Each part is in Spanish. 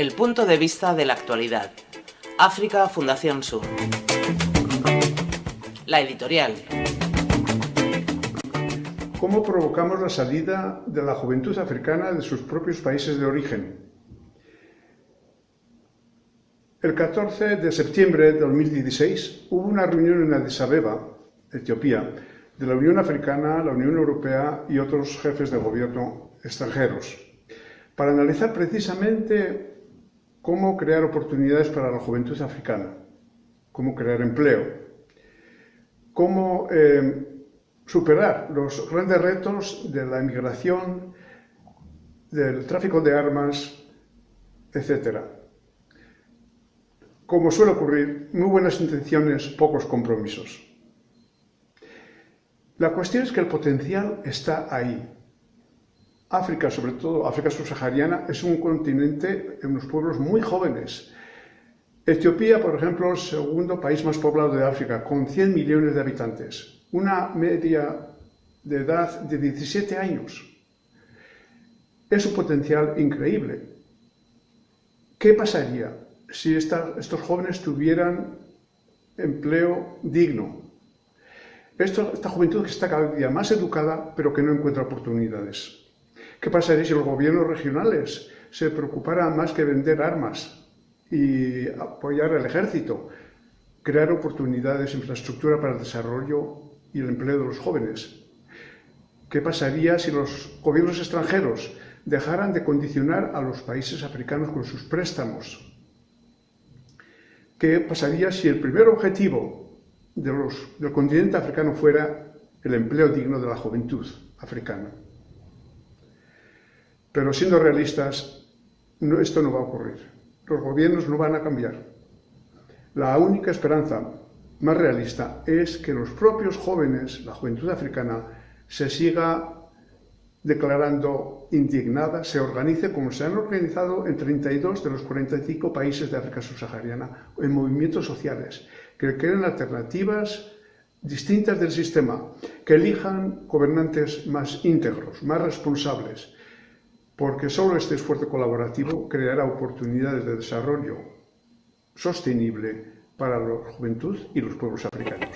El punto de vista de la actualidad. África Fundación Sur. La editorial. ¿Cómo provocamos la salida de la juventud africana de sus propios países de origen? El 14 de septiembre de 2016 hubo una reunión en Addis Abeba, Etiopía, de la Unión Africana, la Unión Europea y otros jefes de gobierno extranjeros, para analizar precisamente cómo crear oportunidades para la juventud africana, cómo crear empleo, cómo eh, superar los grandes retos de la inmigración, del tráfico de armas, etc. Como suele ocurrir, muy buenas intenciones, pocos compromisos. La cuestión es que el potencial está ahí, África, sobre todo África subsahariana, es un continente en unos pueblos muy jóvenes. Etiopía, por ejemplo, es el segundo país más poblado de África, con 100 millones de habitantes. Una media de edad de 17 años. Es un potencial increíble. ¿Qué pasaría si estos jóvenes tuvieran empleo digno? esta juventud que está cada día más educada, pero que no encuentra oportunidades. ¿Qué pasaría si los gobiernos regionales se preocuparan más que vender armas y apoyar al ejército, crear oportunidades, infraestructura para el desarrollo y el empleo de los jóvenes? ¿Qué pasaría si los gobiernos extranjeros dejaran de condicionar a los países africanos con sus préstamos? ¿Qué pasaría si el primer objetivo del continente africano fuera el empleo digno de la juventud africana? Pero siendo realistas, esto no va a ocurrir. Los gobiernos no van a cambiar. La única esperanza más realista es que los propios jóvenes, la juventud africana, se siga declarando indignada, se organice como se han organizado en 32 de los 45 países de África subsahariana, en movimientos sociales, que creen alternativas distintas del sistema, que elijan gobernantes más íntegros, más responsables, porque solo este esfuerzo colaborativo creará oportunidades de desarrollo sostenible para la juventud y los pueblos africanos.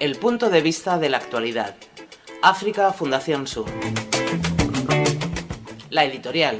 El punto de vista de la actualidad. África Fundación Sur. La editorial.